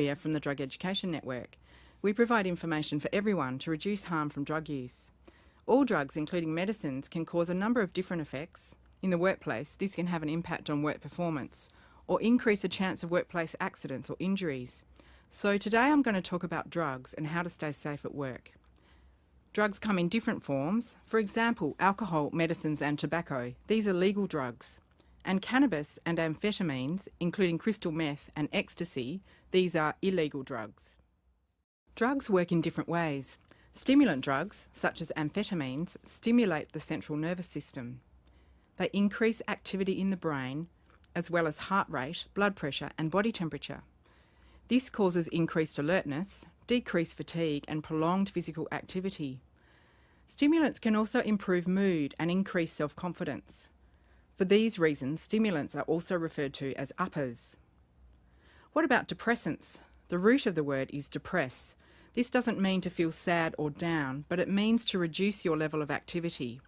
Maria from the Drug Education Network. We provide information for everyone to reduce harm from drug use. All drugs, including medicines, can cause a number of different effects. In the workplace, this can have an impact on work performance or increase the chance of workplace accidents or injuries. So today I'm going to talk about drugs and how to stay safe at work. Drugs come in different forms. For example, alcohol, medicines and tobacco. These are legal drugs. And cannabis and amphetamines, including crystal meth and ecstasy, these are illegal drugs. Drugs work in different ways. Stimulant drugs, such as amphetamines, stimulate the central nervous system. They increase activity in the brain, as well as heart rate, blood pressure and body temperature. This causes increased alertness, decreased fatigue and prolonged physical activity. Stimulants can also improve mood and increase self-confidence. For these reasons, stimulants are also referred to as uppers. What about depressants? The root of the word is depress. This doesn't mean to feel sad or down, but it means to reduce your level of activity.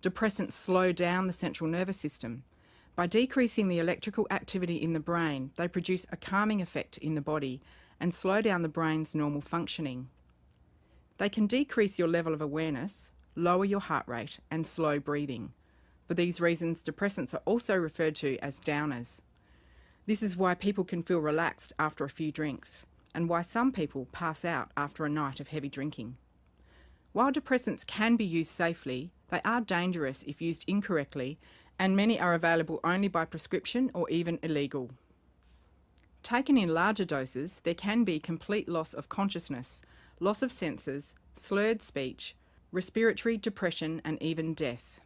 Depressants slow down the central nervous system. By decreasing the electrical activity in the brain, they produce a calming effect in the body and slow down the brain's normal functioning. They can decrease your level of awareness, lower your heart rate and slow breathing. For these reasons, depressants are also referred to as downers. This is why people can feel relaxed after a few drinks, and why some people pass out after a night of heavy drinking. While depressants can be used safely, they are dangerous if used incorrectly, and many are available only by prescription or even illegal. Taken in larger doses, there can be complete loss of consciousness, loss of senses, slurred speech, respiratory depression, and even death.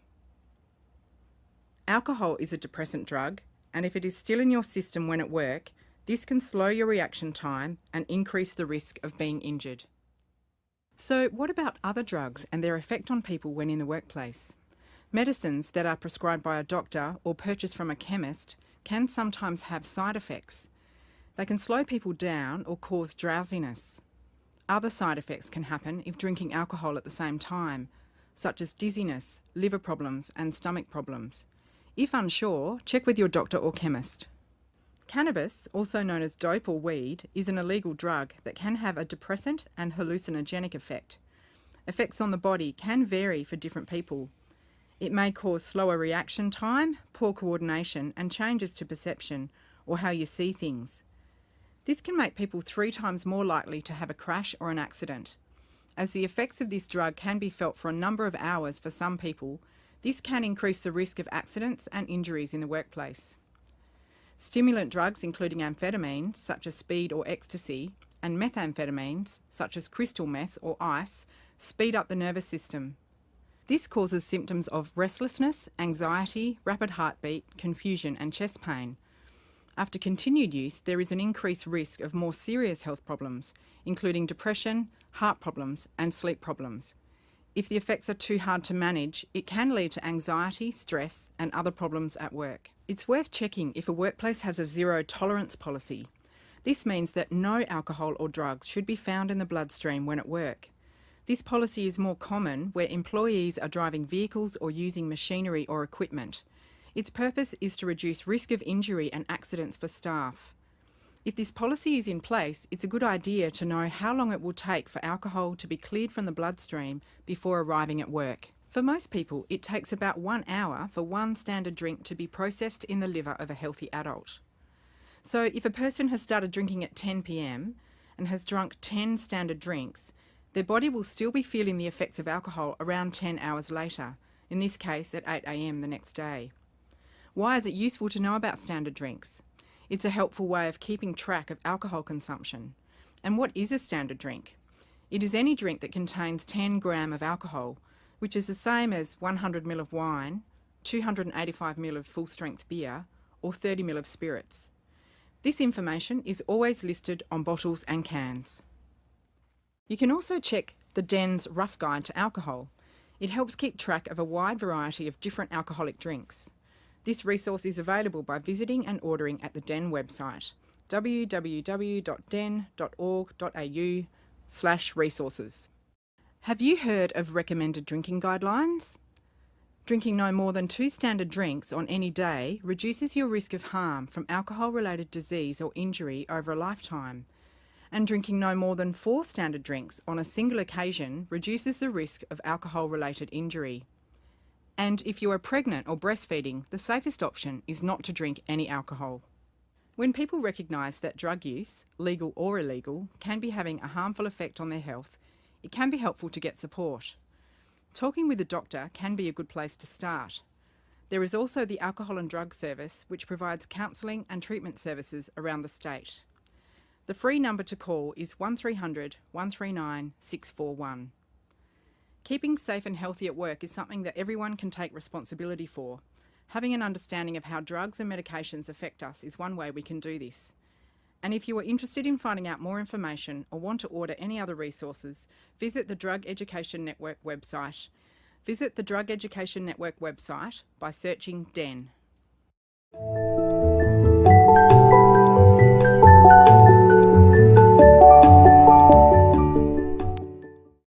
Alcohol is a depressant drug, and if it is still in your system when at work, this can slow your reaction time and increase the risk of being injured. So what about other drugs and their effect on people when in the workplace? Medicines that are prescribed by a doctor or purchased from a chemist can sometimes have side effects. They can slow people down or cause drowsiness. Other side effects can happen if drinking alcohol at the same time, such as dizziness, liver problems and stomach problems. If unsure, check with your doctor or chemist. Cannabis, also known as dope or weed, is an illegal drug that can have a depressant and hallucinogenic effect. Effects on the body can vary for different people. It may cause slower reaction time, poor coordination and changes to perception or how you see things. This can make people three times more likely to have a crash or an accident. As the effects of this drug can be felt for a number of hours for some people, this can increase the risk of accidents and injuries in the workplace. Stimulant drugs including amphetamines, such as speed or ecstasy, and methamphetamines, such as crystal meth or ice, speed up the nervous system. This causes symptoms of restlessness, anxiety, rapid heartbeat, confusion and chest pain. After continued use, there is an increased risk of more serious health problems, including depression, heart problems and sleep problems. If the effects are too hard to manage, it can lead to anxiety, stress and other problems at work. It's worth checking if a workplace has a zero tolerance policy. This means that no alcohol or drugs should be found in the bloodstream when at work. This policy is more common where employees are driving vehicles or using machinery or equipment. Its purpose is to reduce risk of injury and accidents for staff. If this policy is in place, it's a good idea to know how long it will take for alcohol to be cleared from the bloodstream before arriving at work. For most people, it takes about one hour for one standard drink to be processed in the liver of a healthy adult. So if a person has started drinking at 10pm and has drunk 10 standard drinks, their body will still be feeling the effects of alcohol around 10 hours later, in this case at 8am the next day. Why is it useful to know about standard drinks? It's a helpful way of keeping track of alcohol consumption. And what is a standard drink? It is any drink that contains 10 gram of alcohol, which is the same as 100 ml of wine, 285 ml of full-strength beer, or 30 ml of spirits. This information is always listed on bottles and cans. You can also check the DEN's Rough Guide to Alcohol. It helps keep track of a wide variety of different alcoholic drinks. This resource is available by visiting and ordering at the DEN website www.den.org.au slash resources. Have you heard of recommended drinking guidelines? Drinking no more than two standard drinks on any day reduces your risk of harm from alcohol related disease or injury over a lifetime. And drinking no more than four standard drinks on a single occasion reduces the risk of alcohol related injury. And if you are pregnant or breastfeeding, the safest option is not to drink any alcohol. When people recognise that drug use, legal or illegal, can be having a harmful effect on their health, it can be helpful to get support. Talking with a doctor can be a good place to start. There is also the Alcohol and Drug Service, which provides counselling and treatment services around the state. The free number to call is 1300 139 641. Keeping safe and healthy at work is something that everyone can take responsibility for. Having an understanding of how drugs and medications affect us is one way we can do this. And if you are interested in finding out more information or want to order any other resources, visit the Drug Education Network website. Visit the Drug Education Network website by searching DEN.